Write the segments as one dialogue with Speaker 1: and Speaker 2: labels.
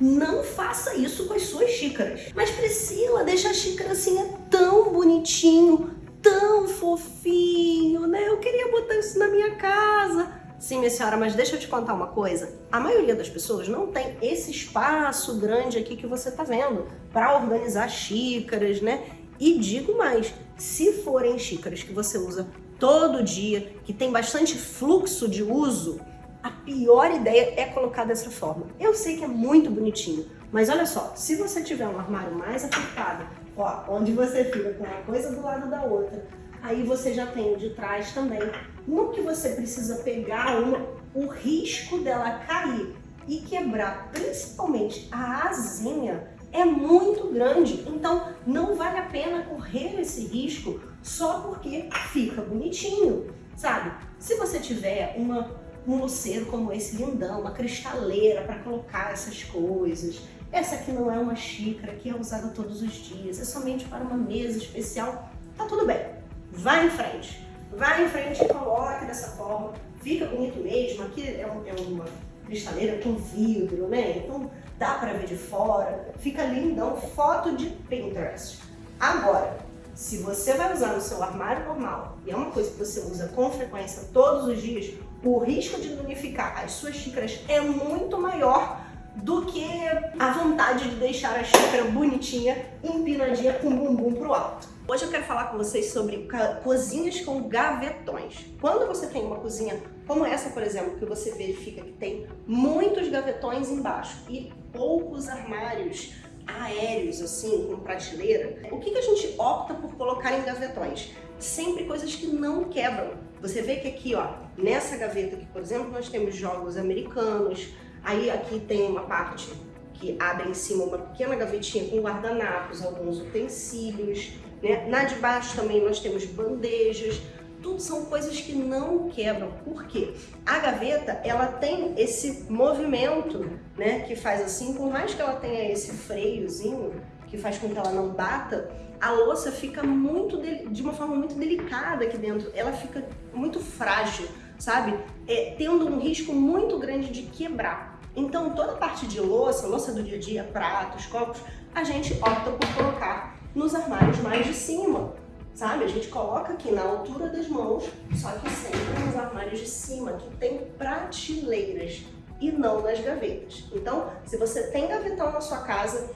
Speaker 1: Não faça isso com as suas xícaras. Mas Priscila, deixa a xícara assim, é tão bonitinho, tão fofinho, né? Eu queria botar isso na minha casa. Sim, minha senhora, mas deixa eu te contar uma coisa. A maioria das pessoas não tem esse espaço grande aqui que você tá vendo para organizar xícaras, né? E digo mais, se forem xícaras que você usa todo dia, que tem bastante fluxo de uso, a pior ideia é colocar dessa forma. Eu sei que é muito bonitinho, mas olha só, se você tiver um armário mais apertado, ó, onde você fica com uma coisa do lado da outra, aí você já tem o de trás também. No que você precisa pegar uma, o risco dela cair e quebrar, principalmente a asinha, é muito grande. Então, não vale a pena correr esse risco só porque fica bonitinho, sabe? Se você tiver uma, um luceiro como esse lindão, uma cristaleira para colocar essas coisas, essa aqui não é uma xícara que é usada todos os dias, é somente para uma mesa especial, tá tudo bem. Vai em frente. Vai em frente e coloque dessa forma. Fica bonito mesmo. Aqui é, um, é uma cristaleira com vidro, né? Então dá para ver de fora. Fica lindão. Foto de Pinterest. Agora, se você vai usar no seu armário normal e é uma coisa que você usa com frequência todos os dias, o risco de danificar as suas xícaras é muito maior do que a vontade de deixar a xícara bonitinha, empinadinha com o bumbum pro alto. Hoje eu quero falar com vocês sobre cozinhas com gavetões. Quando você tem uma cozinha como essa, por exemplo, que você verifica que tem muitos gavetões embaixo e poucos armários aéreos, assim, com prateleira, o que, que a gente opta por colocar em gavetões? Sempre coisas que não quebram. Você vê que aqui, ó, nessa gaveta aqui, por exemplo, nós temos jogos americanos, aí aqui tem uma parte que abre em cima uma pequena gavetinha com guardanapos, alguns utensílios, né? Na de baixo também nós temos bandejas, tudo são coisas que não quebram. Por quê? A gaveta, ela tem esse movimento, né, que faz assim, por mais que ela tenha esse freiozinho, que faz com que ela não bata, a louça fica muito de uma forma muito delicada aqui dentro, ela fica muito frágil, sabe? É, tendo um risco muito grande de quebrar. Então toda a parte de louça, louça do dia a dia, pratos, copos, a gente opta por colocar nos armários mais de cima, sabe? A gente coloca aqui na altura das mãos, só que sempre nos armários de cima, que tem prateleiras e não nas gavetas. Então, se você tem gavetão na sua casa,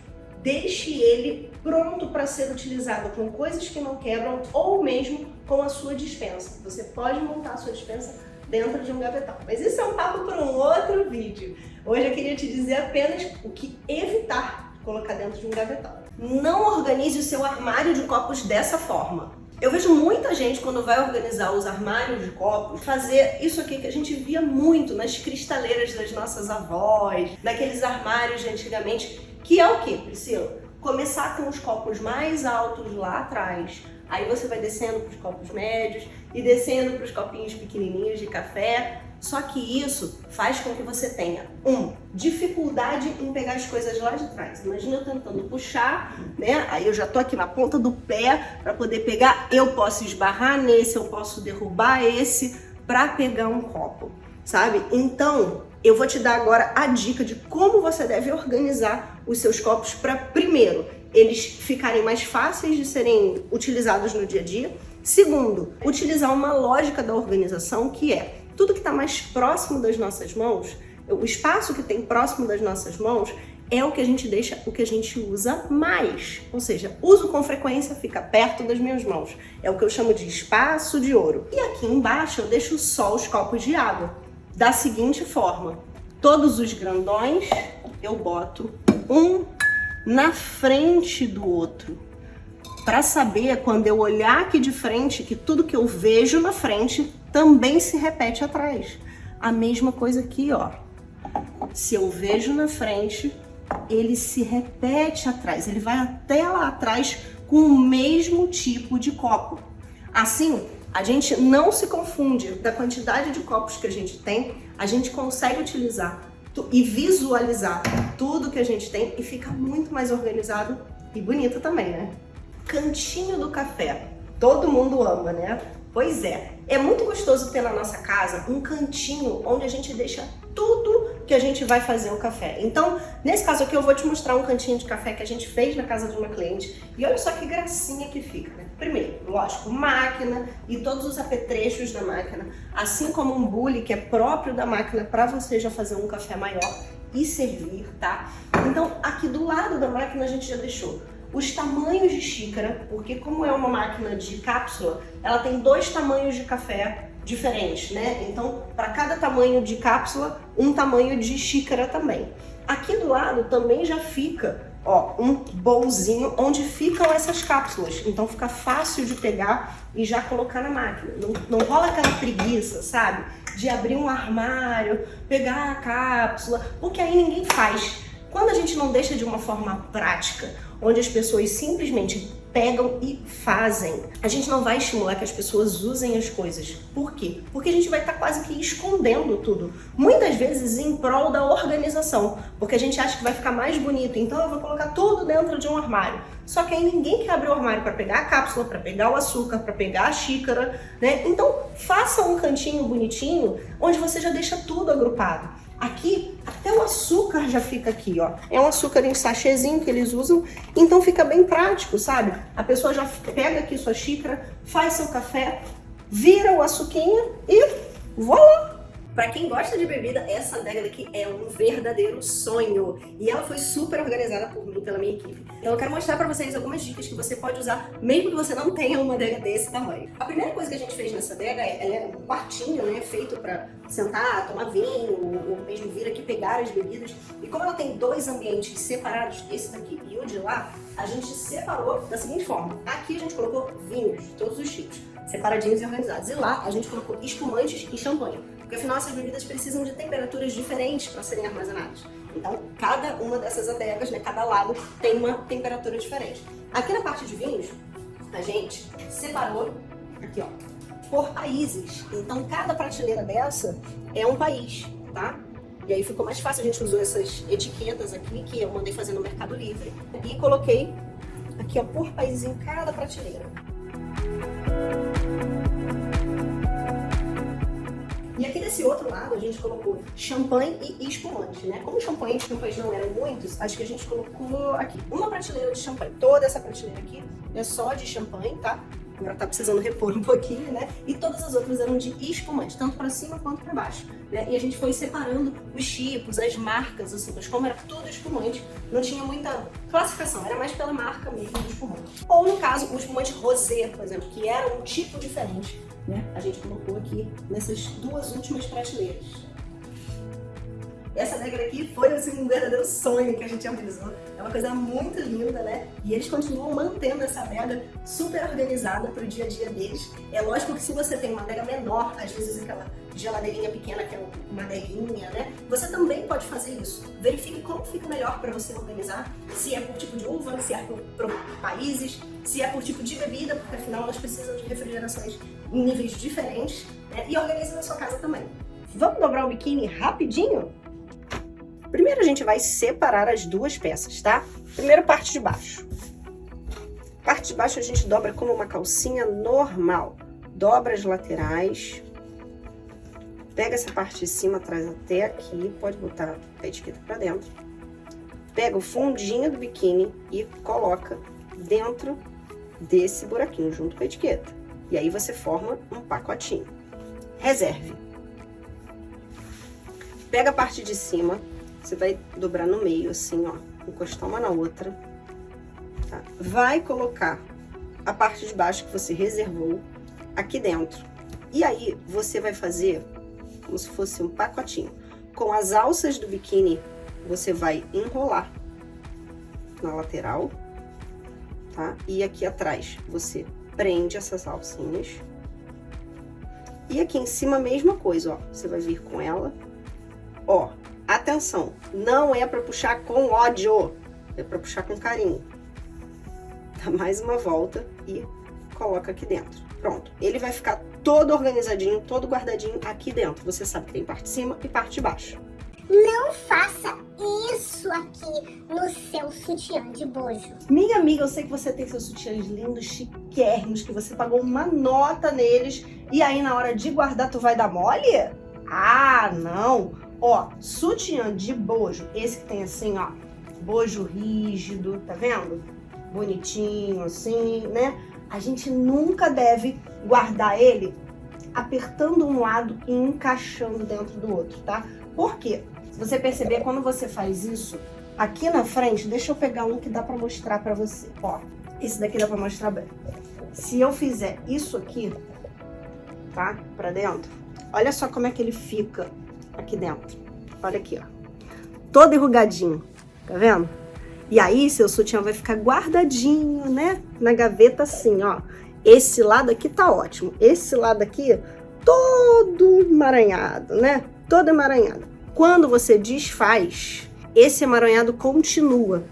Speaker 1: deixe ele pronto para ser utilizado com coisas que não quebram ou mesmo com a sua dispensa. Você pode montar a sua dispensa dentro de um gavetão. Mas isso é um papo para um outro vídeo. Hoje eu queria te dizer apenas o que evitar colocar dentro de um gavetão. Não organize o seu armário de copos dessa forma. Eu vejo muita gente, quando vai organizar os armários de copos, fazer isso aqui que a gente via muito nas cristaleiras das nossas avós, naqueles armários de antigamente, que é o que, Priscila? Começar com os copos mais altos lá atrás, aí você vai descendo para os copos médios e descendo para os copinhos pequenininhos de café, só que isso faz com que você tenha, um, dificuldade em pegar as coisas lá de trás. Imagina eu tentando puxar, né? Aí eu já tô aqui na ponta do pé para poder pegar. Eu posso esbarrar nesse, eu posso derrubar esse para pegar um copo, sabe? Então, eu vou te dar agora a dica de como você deve organizar os seus copos para, primeiro, eles ficarem mais fáceis de serem utilizados no dia a dia. Segundo, utilizar uma lógica da organização que é tudo que está mais próximo das nossas mãos, o espaço que tem próximo das nossas mãos, é o que a gente deixa, o que a gente usa mais. Ou seja, uso com frequência, fica perto das minhas mãos. É o que eu chamo de espaço de ouro. E aqui embaixo eu deixo só os copos de água. Da seguinte forma, todos os grandões eu boto um na frente do outro. Para saber, quando eu olhar aqui de frente, que tudo que eu vejo na frente também se repete atrás. A mesma coisa aqui, ó. Se eu vejo na frente, ele se repete atrás, ele vai até lá atrás com o mesmo tipo de copo. Assim, a gente não se confunde da quantidade de copos que a gente tem, a gente consegue utilizar e visualizar tudo que a gente tem e fica muito mais organizado e bonito também, né? Cantinho do café. Todo mundo ama, né? Pois é, é muito gostoso ter na nossa casa um cantinho onde a gente deixa tudo que a gente vai fazer o café. Então, nesse caso aqui, eu vou te mostrar um cantinho de café que a gente fez na casa de uma cliente. E olha só que gracinha que fica, né? Primeiro, lógico, máquina e todos os apetrechos da máquina, assim como um bule que é próprio da máquina para você já fazer um café maior e servir, tá? Então, aqui do lado da máquina a gente já deixou os tamanhos de xícara, porque como é uma máquina de cápsula, ela tem dois tamanhos de café diferentes, né? Então, para cada tamanho de cápsula, um tamanho de xícara também. Aqui do lado também já fica, ó, um bolzinho onde ficam essas cápsulas. Então fica fácil de pegar e já colocar na máquina. Não, não rola aquela preguiça, sabe? De abrir um armário, pegar a cápsula, porque aí ninguém faz. Quando a gente não deixa de uma forma prática, onde as pessoas simplesmente pegam e fazem. A gente não vai estimular que as pessoas usem as coisas. Por quê? Porque a gente vai estar tá quase que escondendo tudo. Muitas vezes em prol da organização, porque a gente acha que vai ficar mais bonito, então eu vou colocar tudo dentro de um armário. Só que aí ninguém quer abrir o armário para pegar a cápsula, para pegar o açúcar, para pegar a xícara, né? Então faça um cantinho bonitinho onde você já deixa tudo agrupado. Aqui, até o açúcar já fica aqui, ó. É um açúcar em sachêzinho que eles usam, então fica bem prático, sabe? A pessoa já pega aqui sua xícara, faz seu café, vira o açuquinha e voilá! Para quem gosta de bebida, essa adega daqui é um verdadeiro sonho. E ela foi super organizada por mim, pela minha equipe. Então eu quero mostrar para vocês algumas dicas que você pode usar, mesmo que você não tenha uma adega desse tamanho. A primeira coisa que a gente fez nessa adega, é, ela é um quartinho, né, feito para sentar, tomar vinho, ou mesmo vir aqui pegar as bebidas. E como ela tem dois ambientes separados, esse daqui e o de lá, a gente separou da seguinte forma. Aqui a gente colocou vinhos de todos os tipos, separadinhos e organizados. E lá a gente colocou espumantes e champanhe. Porque afinal essas bebidas precisam de temperaturas diferentes para serem armazenadas. Então, cada uma dessas adegas, né, cada lado, tem uma temperatura diferente. Aqui na parte de vinhos, a gente separou, aqui ó, por países. Então, cada prateleira dessa é um país, tá? E aí ficou mais fácil, a gente usou essas etiquetas aqui, que eu mandei fazer no Mercado Livre, e coloquei aqui ó, por país em cada prateleira. E aqui desse outro lado a gente colocou champanhe e espumante, né? Como champanhe e champanhe não eram muitos, acho que a gente colocou aqui uma prateleira de champanhe. Toda essa prateleira aqui é só de champanhe, tá? Agora tá precisando repor um pouquinho, né? E todas as outras eram de espumante, tanto para cima quanto para baixo. Né? E a gente foi separando os tipos, as marcas, assim, mas como era tudo espumante, não tinha muita classificação, era mais pela marca mesmo do espumante. Ou no caso, o espumante rosé, por exemplo, que era um tipo diferente né? A gente colocou aqui nessas duas últimas prateleiras. Essa regra aqui foi assim, um verdadeiro sonho que a gente realizou. É uma coisa muito linda, né? E eles continuam mantendo essa adega super organizada para o dia a dia deles. É lógico que se você tem uma adega menor, às vezes aquela geladeirinha pequena que é uma adeguinha, né? Você também pode fazer isso. Verifique como fica melhor para você organizar, se é por tipo de uva, se é por, por países, se é por tipo de bebida, porque afinal elas precisam de refrigerações em níveis diferentes, né? E organize na sua casa também. Vamos dobrar o biquíni rapidinho? Primeiro a gente vai separar as duas peças, tá? Primeiro parte de baixo. Parte de baixo a gente dobra como uma calcinha normal. Dobra as laterais. Pega essa parte de cima, traz até aqui. Pode botar a etiqueta pra dentro. Pega o fundinho do biquíni e coloca dentro desse buraquinho, junto com a etiqueta. E aí você forma um pacotinho. Reserve. Pega a parte de cima, você vai dobrar no meio, assim, ó, encostar uma na outra, tá? Vai colocar a parte de baixo que você reservou aqui dentro. E aí, você vai fazer como se fosse um pacotinho. Com as alças do biquíni, você vai enrolar na lateral, tá? E aqui atrás, você prende essas alcinhas. E aqui em cima, a mesma coisa, ó. Você vai vir com ela, ó, Atenção, não é para puxar com ódio, é para puxar com carinho. Dá mais uma volta e coloca aqui dentro. Pronto, ele vai ficar todo organizadinho, todo guardadinho aqui dentro. Você sabe que tem parte de cima e parte de baixo.
Speaker 2: Não faça isso aqui no seu sutiã de bojo.
Speaker 1: Minha amiga, eu sei que você tem seus sutiãs lindos, chiquérrimos, que você pagou uma nota neles e aí na hora de guardar tu vai dar mole? Ah, não! Ó, sutiã de bojo, esse que tem assim, ó, bojo rígido, tá vendo? Bonitinho assim, né? A gente nunca deve guardar ele apertando um lado e encaixando dentro do outro, tá? Por quê? Se você perceber, quando você faz isso, aqui na frente, deixa eu pegar um que dá pra mostrar pra você, ó. Esse daqui dá pra mostrar bem. Se eu fizer isso aqui, tá? Pra dentro, olha só como é que ele fica aqui dentro. Olha aqui, ó. Todo enrugadinho, tá vendo? E aí, seu sutiã vai ficar guardadinho, né? Na gaveta assim, ó. Esse lado aqui tá ótimo. Esse lado aqui, todo emaranhado, né? Todo emaranhado. Quando você desfaz, esse emaranhado continua.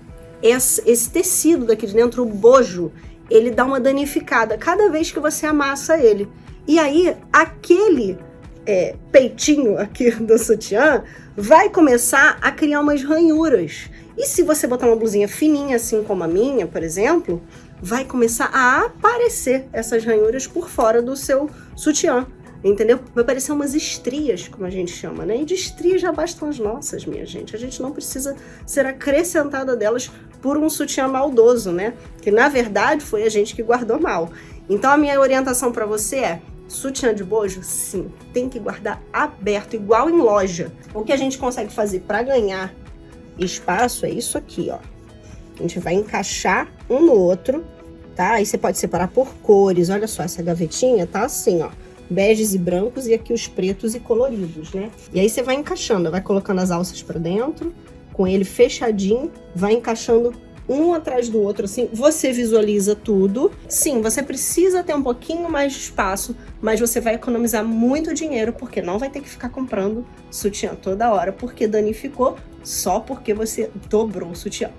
Speaker 1: Esse, esse tecido daqui de dentro, o bojo, ele dá uma danificada cada vez que você amassa ele. E aí, aquele é, peitinho aqui do sutiã vai começar a criar umas ranhuras. E se você botar uma blusinha fininha, assim como a minha, por exemplo, vai começar a aparecer essas ranhuras por fora do seu sutiã. Entendeu? Vai aparecer umas estrias, como a gente chama, né? E de estrias já bastam as nossas, minha gente. A gente não precisa ser acrescentada delas por um sutiã maldoso, né? Que na verdade foi a gente que guardou mal. Então a minha orientação para você é: sutiã de bojo, sim, tem que guardar aberto, igual em loja. O que a gente consegue fazer para ganhar espaço é isso aqui, ó. A gente vai encaixar um no outro, tá? Aí você pode separar por cores. Olha só, essa gavetinha tá assim, ó. Beges e brancos e aqui os pretos e coloridos, né? E aí você vai encaixando, vai colocando as alças para dentro, com ele fechadinho, vai encaixando um atrás do outro, assim, você visualiza tudo. Sim, você precisa ter um pouquinho mais de espaço, mas você vai economizar muito dinheiro, porque não vai ter que ficar comprando sutiã toda hora, porque danificou só porque você dobrou o sutiã.